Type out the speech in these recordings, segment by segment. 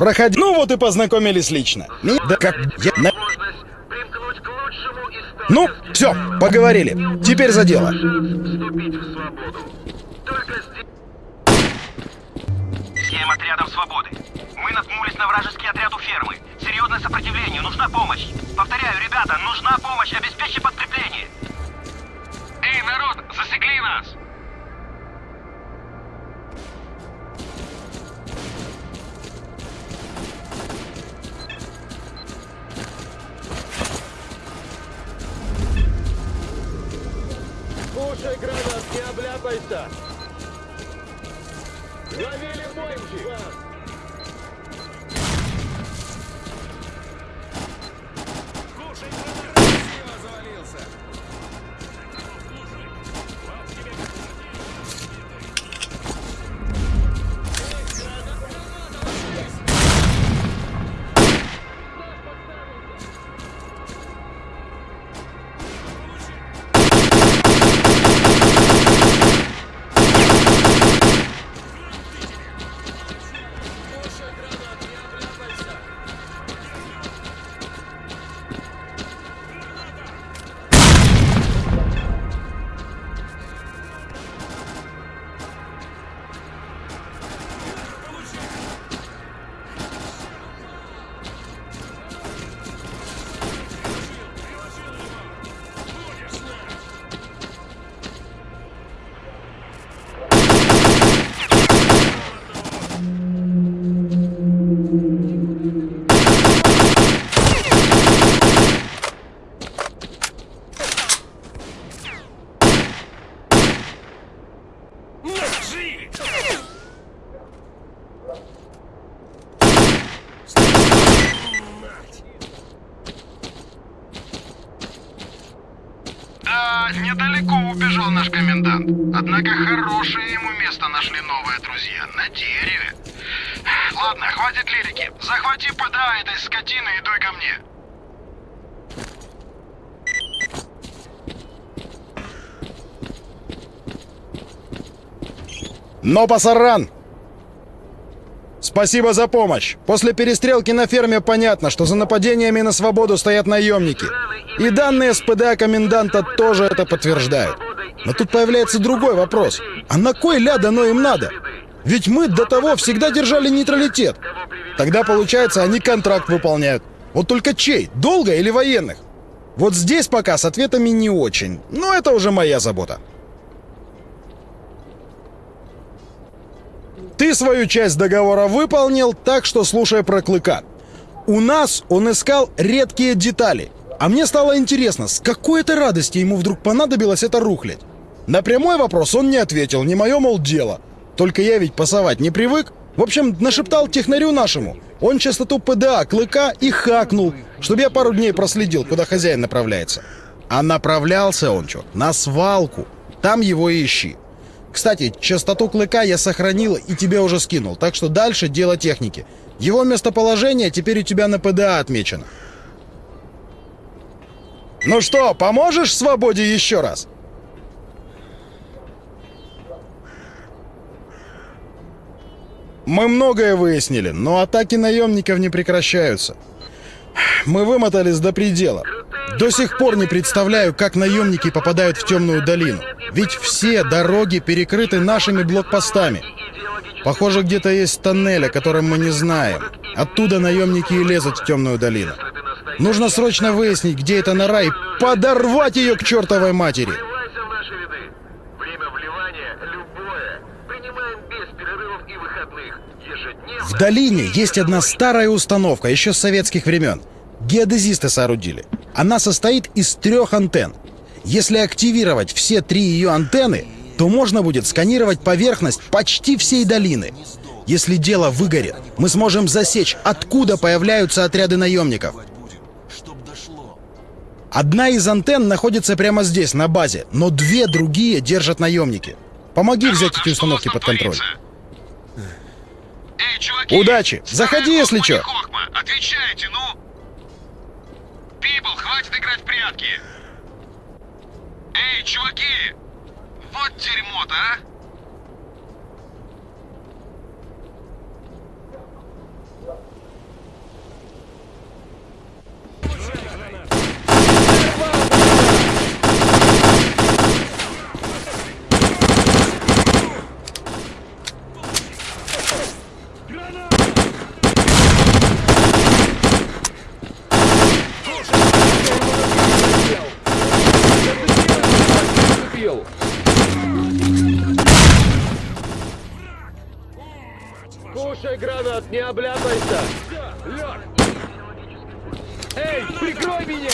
Проходи. Ну вот и познакомились лично. Меня- Да как... Я... на- Ну, все, поговорили. Теперь за дело. вступить в свободу. Только здесь... Всем отрядам свободы. Мы наткнулись на вражеский отряд у фермы. Серьезное сопротивление, нужна помощь. Повторяю, ребята, нужна помощь, обеспечьте подкрепление. Эй, народ, засекли нас! Обляпайся! Ловили бомбы! Недалеко убежал наш комендант. Однако хорошее ему место нашли новые друзья. На дереве. Ладно, хватит лирики. Захвати ПДА этой скотины и дуй ко мне. Но пасаран! Спасибо за помощь. После перестрелки на ферме понятно, что за нападениями на свободу стоят наемники. И данные СПДА коменданта тоже это подтверждают. Но тут появляется другой вопрос. А на кой ляд оно им надо? Ведь мы до того всегда держали нейтралитет. Тогда, получается, они контракт выполняют. Вот только чей? Долго или военных? Вот здесь пока с ответами не очень. Но это уже моя забота. Ты свою часть договора выполнил, так что слушай про Клыка. У нас он искал редкие детали. А мне стало интересно, с какой это радости ему вдруг понадобилось это рухлядь? На прямой вопрос он не ответил, не мое, мол, дело. Только я ведь пасовать не привык. В общем, нашептал технарю нашему. Он частоту ПДА Клыка и хакнул, чтобы я пару дней проследил, куда хозяин направляется. А направлялся он, чё, на свалку. Там его и ищи. Кстати, частоту клыка я сохранил и тебе уже скинул, так что дальше дело техники. Его местоположение теперь у тебя на ПДА отмечено. Ну что, поможешь свободе еще раз? Мы многое выяснили, но атаки наемников не прекращаются. Мы вымотались до предела. До сих пор не представляю, как наемники попадают в темную долину. Ведь все дороги перекрыты нашими блокпостами. Похоже, где-то есть тоннель, о котором мы не знаем. Оттуда наемники и лезут в темную долину. Нужно срочно выяснить, где эта нора, и подорвать ее к чертовой матери. В долине есть одна старая установка, еще с советских времен. Геодезисты соорудили. Она состоит из трех антенн. Если активировать все три ее антенны, то можно будет сканировать поверхность почти всей долины. Если дело выгорит, мы сможем засечь, откуда появляются отряды наемников. Одна из антенн находится прямо здесь, на базе, но две другие держат наемники. Помоги взять эти установки под контроль. Эй, чуваки! Удачи! Заходи, если чё. Хохма. Отвечайте, ну! Пипл, хватит играть в прятки! Эй, чуваки! Вот дерьмо-то, а! Кушай гранат, не обляпайся! Лёг! Эй, прикрой меня!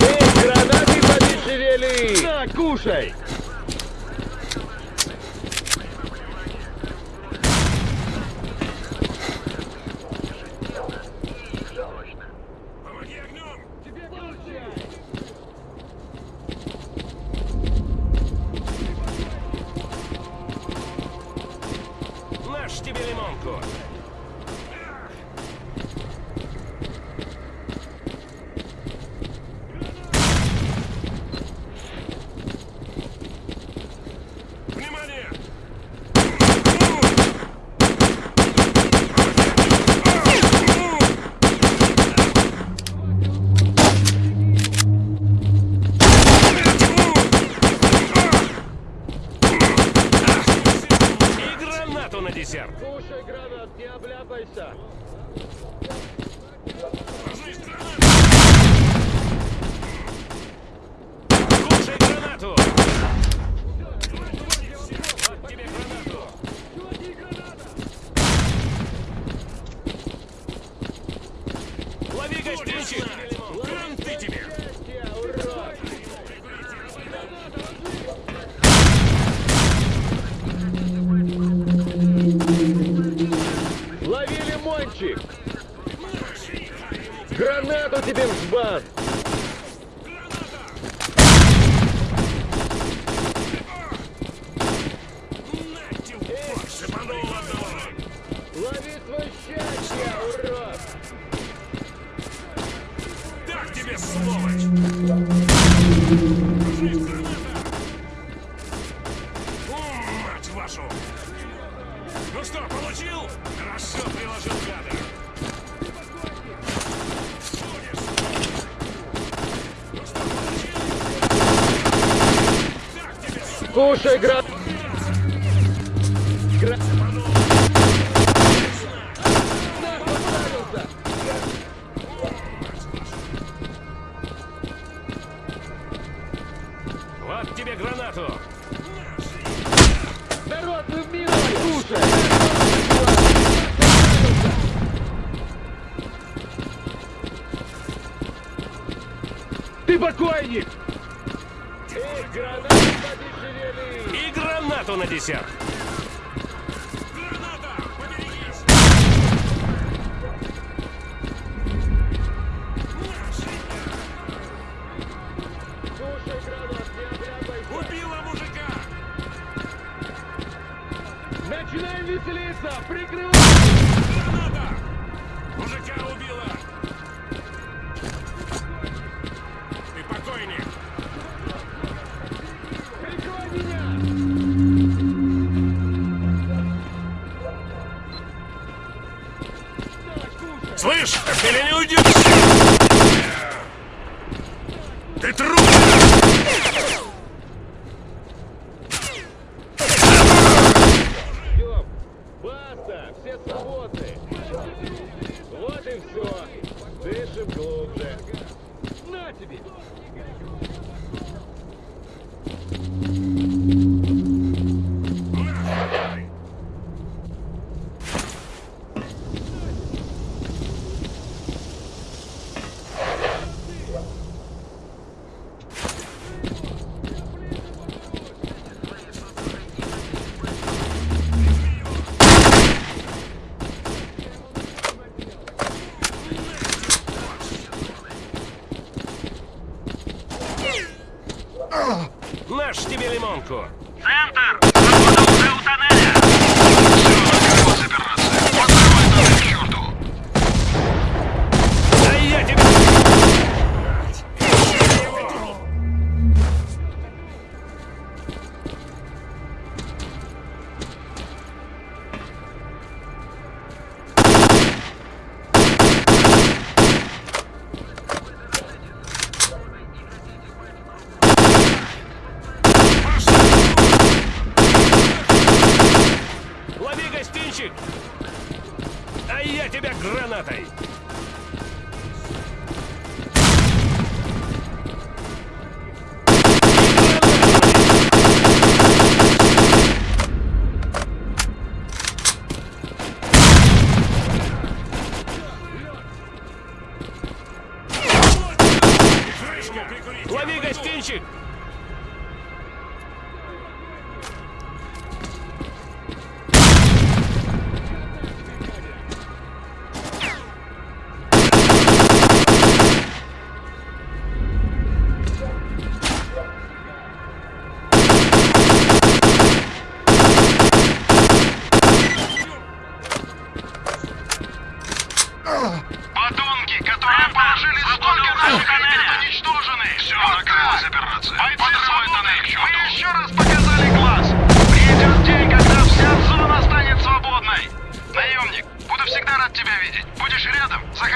Эй, гранаты подешевели! На, кушай! Помоги огнем! Тебе получай! Наш тебе лимонку! Внимание! И гранату на десерт! Кушай гранат, не обляпайся! Кушай гранату! Вот тебе гранату! Лови гостинчик! Гранты тебе! Я урод! Лови лимончик! Гранату тебе в жбан! Ну что, получил? Хорошо приложил гада! Ну! Кушай гранат! Ты покойник! Эй, гранаты подешевели! И гранату на десерт! Граната! Поберегись! Кушай гранат, не обляпайся! Убила мужика! Начинаем веселиться! Прикрывай! Слышь, меня не уйдешь! Ты труп! Идем! Баста! Все свободны! Вот и все! Дышим глубже! На тебе! Наш тебе лимонку! Гостинчик! А я тебя гранатой!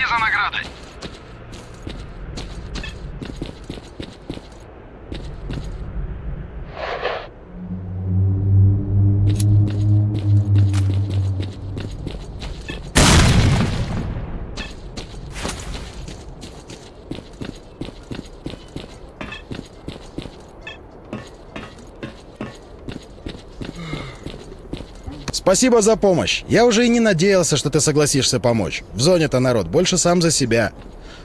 Заходи за наградой. Спасибо за помощь. Я уже и не надеялся, что ты согласишься помочь. В зоне-то народ больше сам за себя.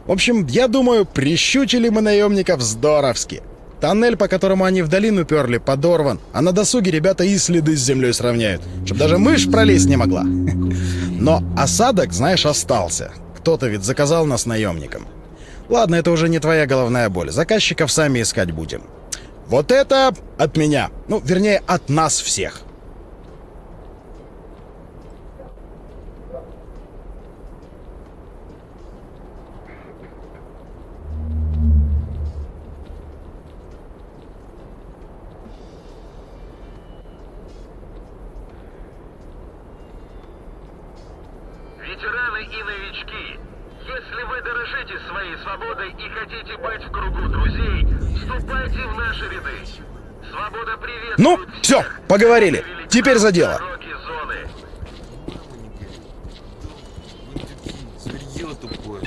В общем, я думаю, прищучили мы наемников здоровски. Тоннель, по которому они в долину перли, подорван, а на досуге ребята и следы с землей сравняют, чтобы даже мышь пролезть не могла. Но осадок, знаешь, остался. Кто-то ведь заказал нас наемникам. Ладно, это уже не твоя головная боль. Заказчиков сами искать будем. Вот это от меня. Ну, вернее, от нас всех. Ветераны и новички, если вы дорожите своей свободой и хотите быть в кругу друзей, вступайте в наши ряды. Свобода приветствует Ну, все, поговорили. Теперь за дело. зоны. Тупое.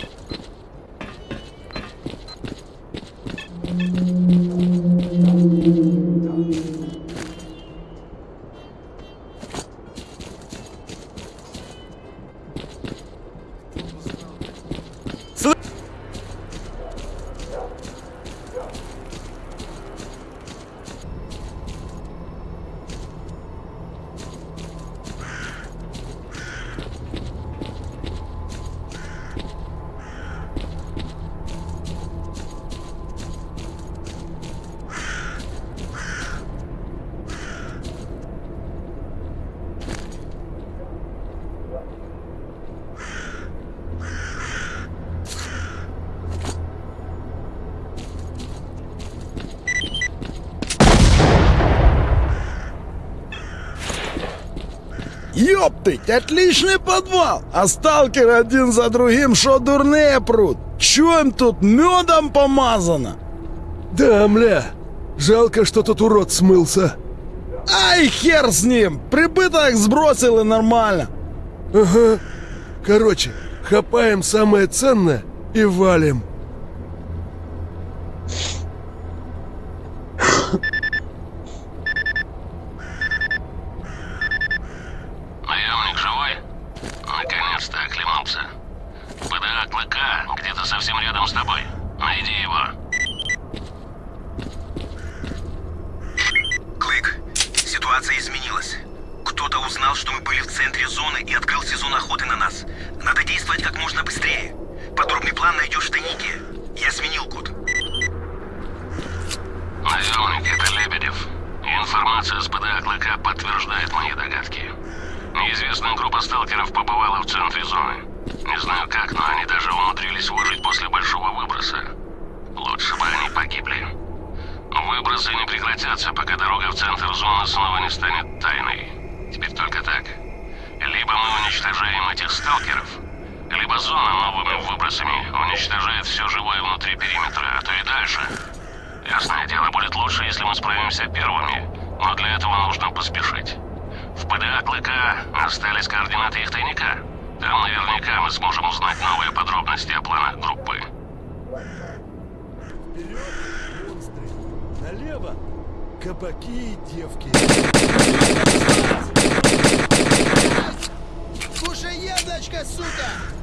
Ёптыть, отличный подвал! А сталкеры один за другим шо дурные прут? Чё им тут медом помазано? Да, мля. Жалко, что тот урод смылся. Ай, хер с ним! Прибыток сбросил и нормально. Ага. Короче, хапаем самое ценное и валим. Наемник живой? Наконец-то оклемался. ПДА Клыка где-то совсем рядом с тобой. Найди его. Клык, ситуация изменилась. Кто-то узнал, что мы были в центре зоны и открыл сезон охоты на нас. Надо действовать как можно быстрее. Подробный план тайнике. Я сменил код. Наемник, это Лебедев. Информация с ПДА Клыка подтверждает мои догадки. Неизвестная группа сталкеров побывала в центре зоны. Не знаю как, но они даже умудрились выжить после большого выброса. Лучше бы они погибли. Выбросы не прекратятся, пока дорога в центр зоны снова не станет тайной. Теперь только так. Либо мы уничтожаем этих сталкеров, либо зона новыми выбросами уничтожает все живое внутри периметра, а то и дальше. Ясное дело, будет лучше, если мы справимся первыми, но для этого нужно поспешить. В ПДА Клыка остались координаты их тайника. Там наверняка мы сможем узнать новые подробности о планах группы. Налево. Кабаки и девки. Кушай, яблочко, сука!